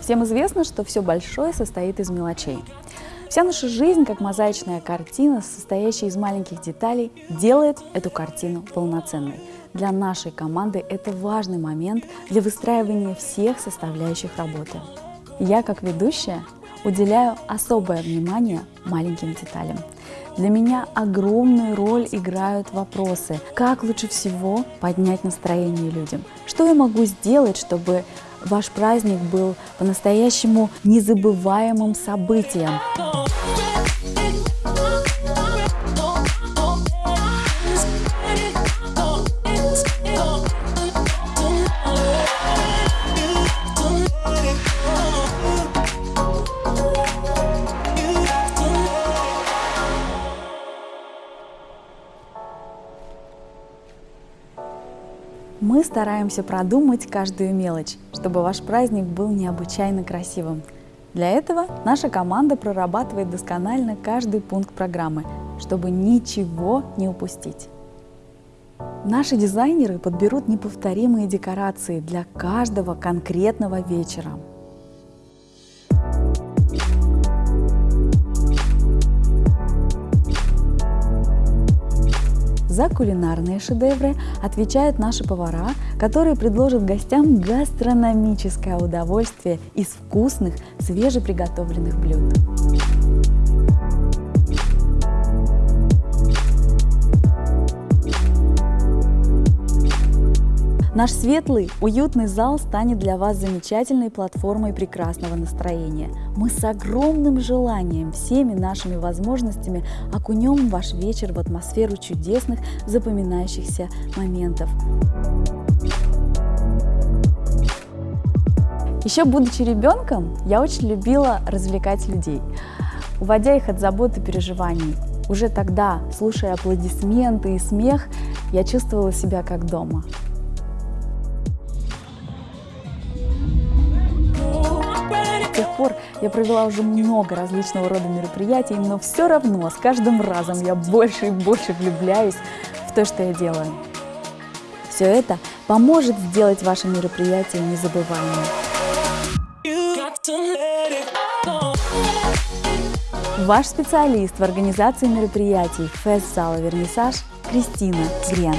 Всем известно, что все большое состоит из мелочей. Вся наша жизнь, как мозаичная картина, состоящая из маленьких деталей, делает эту картину полноценной. Для нашей команды это важный момент для выстраивания всех составляющих работы. Я, как ведущая, уделяю особое внимание маленьким деталям. Для меня огромную роль играют вопросы, как лучше всего поднять настроение людям, что я могу сделать, чтобы ваш праздник был по-настоящему незабываемым событием. Мы стараемся продумать каждую мелочь, чтобы ваш праздник был необычайно красивым. Для этого наша команда прорабатывает досконально каждый пункт программы, чтобы ничего не упустить. Наши дизайнеры подберут неповторимые декорации для каждого конкретного вечера. За кулинарные шедевры отвечают наши повара, которые предложат гостям гастрономическое удовольствие из вкусных, свежеприготовленных блюд. Наш светлый, уютный зал станет для вас замечательной платформой прекрасного настроения. Мы с огромным желанием, всеми нашими возможностями окунем ваш вечер в атмосферу чудесных, запоминающихся моментов. Еще будучи ребенком, я очень любила развлекать людей, уводя их от забот и переживаний. Уже тогда, слушая аплодисменты и смех, я чувствовала себя как дома. Пор я провела уже много различного рода мероприятий, но все равно с каждым разом я больше и больше влюбляюсь в то, что я делаю. Все это поможет сделать ваше мероприятие незабываемым. Ваш специалист в организации мероприятий фест-зала «Вернисаж» Кристина Грен.